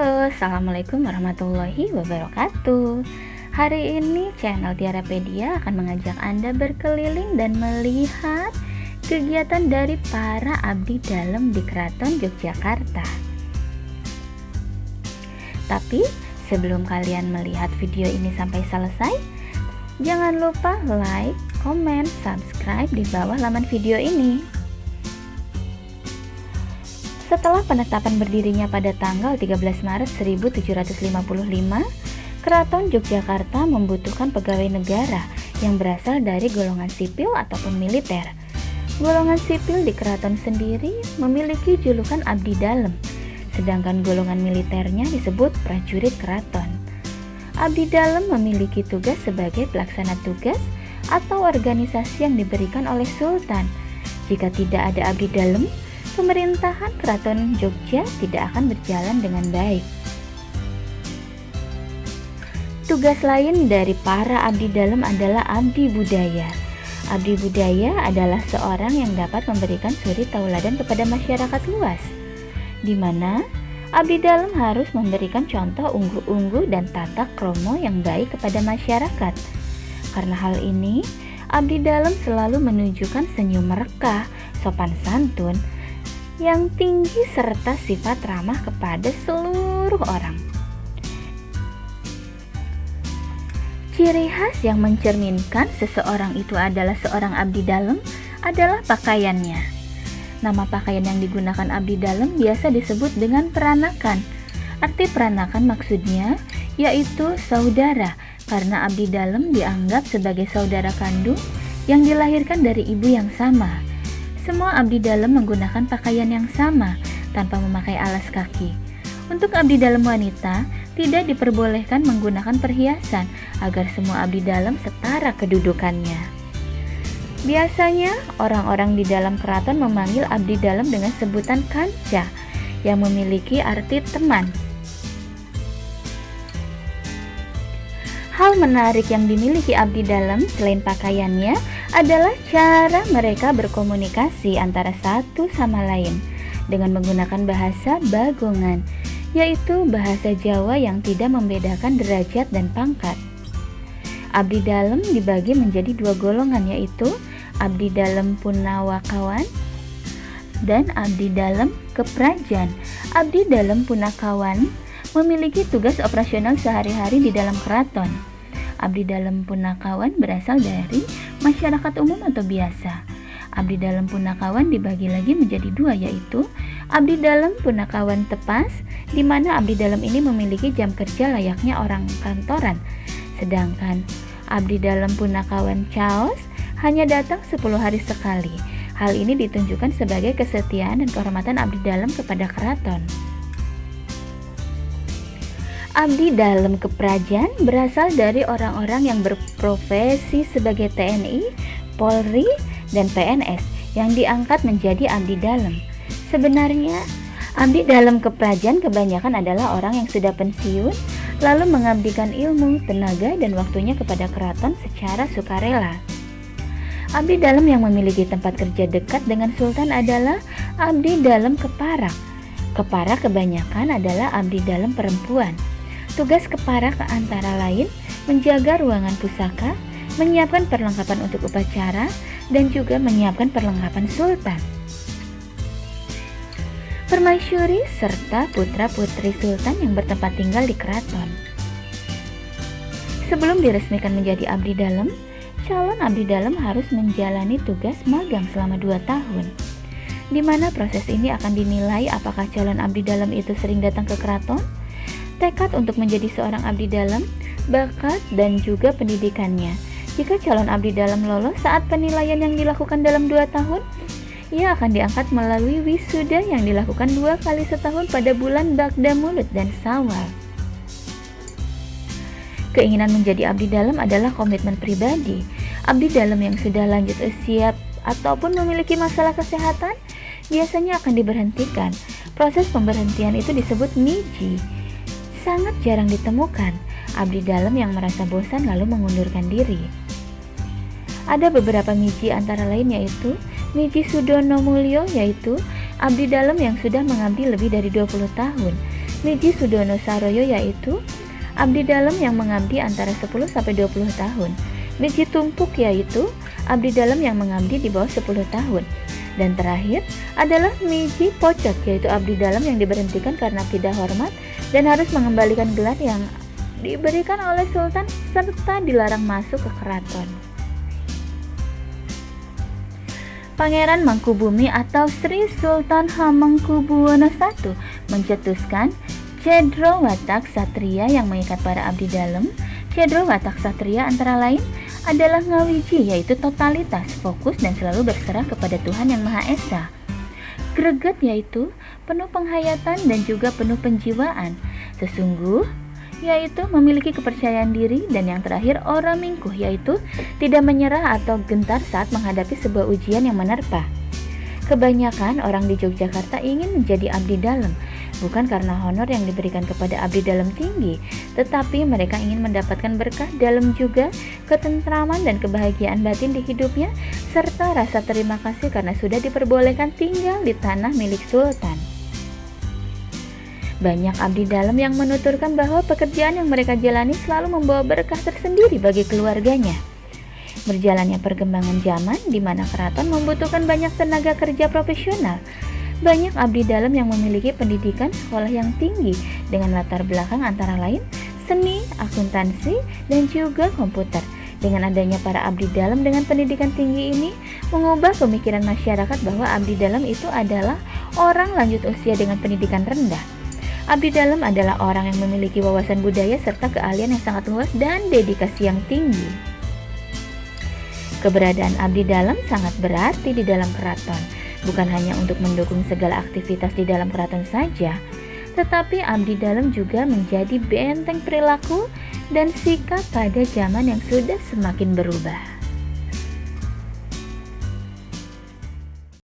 Halo, Assalamualaikum warahmatullahi wabarakatuh. Hari ini channel Tiarapedia akan mengajak Anda berkeliling dan melihat kegiatan dari para abdi dalam di Keraton Yogyakarta. Tapi sebelum kalian melihat video ini sampai selesai Jangan lupa like, komen, subscribe di bawah laman video ini setelah penetapan berdirinya pada tanggal 13 Maret 1755, Keraton Yogyakarta membutuhkan pegawai negara yang berasal dari golongan sipil ataupun militer. Golongan sipil di keraton sendiri memiliki julukan abdi dalam, sedangkan golongan militernya disebut prajurit keraton. Abdi dalam memiliki tugas sebagai pelaksana tugas atau organisasi yang diberikan oleh sultan. Jika tidak ada abdi dalam, pemerintahan Keraton Jogja tidak akan berjalan dengan baik. Tugas lain dari para abdi dalam adalah abdi budaya. Abdi budaya adalah seorang yang dapat memberikan suri tauladan kepada masyarakat luas, di mana abdi dalam harus memberikan contoh unggu-unggu dan tata kromo yang baik kepada masyarakat. Karena hal ini, abdi dalam selalu menunjukkan senyum merekah, sopan santun, yang tinggi serta sifat ramah kepada seluruh orang. Ciri khas yang mencerminkan seseorang itu adalah seorang abdi dalam adalah pakaiannya. Nama pakaian yang digunakan abdi dalam biasa disebut dengan peranakan. Arti peranakan maksudnya yaitu saudara, karena abdi dalam dianggap sebagai saudara kandung yang dilahirkan dari ibu yang sama. Semua abdi dalam menggunakan pakaian yang sama tanpa memakai alas kaki. Untuk abdi dalam wanita, tidak diperbolehkan menggunakan perhiasan agar semua abdi dalam setara kedudukannya. Biasanya, orang-orang di dalam keraton memanggil abdi dalam dengan sebutan kanca yang memiliki arti teman. Hal menarik yang dimiliki abdi dalam selain pakaiannya adalah cara mereka berkomunikasi antara satu sama lain dengan menggunakan bahasa bagongan, yaitu bahasa Jawa yang tidak membedakan derajat dan pangkat. Abdi dalam dibagi menjadi dua golongan yaitu abdi dalam punawakawan dan abdi dalam keprajan. Abdi dalam punakawan memiliki tugas operasional sehari-hari di dalam keraton. Abdi dalam punakawan berasal dari masyarakat umum atau biasa. Abdi dalam punakawan dibagi lagi menjadi dua yaitu abdi dalam punakawan tepas di mana abdi dalam ini memiliki jam kerja layaknya orang kantoran. Sedangkan abdi dalam punakawan chaos hanya datang 10 hari sekali. Hal ini ditunjukkan sebagai kesetiaan dan kehormatan abdi dalam kepada keraton. Abdi dalam keprajan berasal dari orang-orang yang berprofesi sebagai TNI, Polri, dan PNS yang diangkat menjadi abdi dalam. Sebenarnya, abdi dalam keprajan kebanyakan adalah orang yang sudah pensiun lalu mengabdikan ilmu, tenaga, dan waktunya kepada keraton secara sukarela. Abdi dalam yang memiliki tempat kerja dekat dengan sultan adalah abdi dalam keparak. Keparak kebanyakan adalah abdi dalam perempuan. Tugas kepara ke antara lain menjaga ruangan pusaka, menyiapkan perlengkapan untuk upacara, dan juga menyiapkan perlengkapan sultan. Permaisuri serta putra-putri sultan yang bertempat tinggal di keraton. Sebelum diresmikan menjadi abdi dalam, calon abdi dalam harus menjalani tugas magang selama 2 tahun di mana proses ini akan dinilai apakah calon abdi dalam itu sering datang ke keraton, tekad untuk menjadi seorang abdi dalam, bakat, dan juga pendidikannya. Jika calon abdi dalam lolos saat penilaian yang dilakukan dalam dua tahun, ia akan diangkat melalui wisuda yang dilakukan dua kali setahun pada bulan Bagda Mulut dan Sawal. Keinginan menjadi abdi dalam adalah komitmen pribadi. Abdi dalam yang sudah lanjut usia ataupun memiliki masalah kesehatan biasanya akan diberhentikan. Proses pemberhentian itu disebut miji sangat jarang ditemukan abdi dalam yang merasa bosan lalu mengundurkan diri. Ada beberapa miji antara lain yaitu Miji Sudono Mulyo yaitu abdi dalam yang sudah mengabdi lebih dari 20 tahun. Miji Sudono Saroyo yaitu abdi dalam yang mengabdi antara 10 sampai 20 tahun. Miji Tumpuk yaitu abdi dalam yang mengabdi di bawah 10 tahun. Dan terakhir adalah Miji Pocok yaitu abdi dalam yang diberhentikan karena tidak hormat dan harus mengembalikan gelar yang diberikan oleh sultan serta dilarang masuk ke keraton. Pangeran Mangkubumi atau Sri Sultan Hamengkubuwono I mencetuskan Cedro Watak Satria yang mengikat para abdi dalam. Cedro Watak Satria antara lain adalah ngawiji yaitu totalitas, fokus dan selalu berserah kepada Tuhan Yang Maha Esa. Greget yaitu penuh penghayatan dan juga penuh penjiwaan. Sesungguh yaitu memiliki kepercayaan diri dan yang terakhir orang mingkuh yaitu tidak menyerah atau gentar saat menghadapi sebuah ujian yang menerpa. Kebanyakan orang di Yogyakarta ingin menjadi abdi dalam, bukan karena honor yang diberikan kepada abdi dalam tinggi, tetapi mereka ingin mendapatkan berkah dalam juga ketentraman dan kebahagiaan batin di hidupnya, serta rasa terima kasih karena sudah diperbolehkan tinggal di tanah milik sultan. Banyak abdi dalam yang menuturkan bahwa pekerjaan yang mereka jalani selalu membawa berkah tersendiri bagi keluarganya. Berjalannya perkembangan zaman di mana keraton membutuhkan banyak tenaga kerja profesional. Banyak abdi dalam yang memiliki pendidikan sekolah yang tinggi dengan latar belakang antara lain seni, akuntansi, dan juga komputer. Dengan adanya para abdi dalam dengan pendidikan tinggi ini mengubah pemikiran masyarakat bahwa abdi dalam itu adalah orang lanjut usia dengan pendidikan rendah. Abdi dalam adalah orang yang memiliki wawasan budaya serta keahlian yang sangat luas dan dedikasi yang tinggi. Keberadaan abdi dalam sangat berarti di dalam keraton, bukan hanya untuk mendukung segala aktivitas di dalam keraton saja, tetapi abdi dalam juga menjadi benteng perilaku dan sikap pada zaman yang sudah semakin berubah.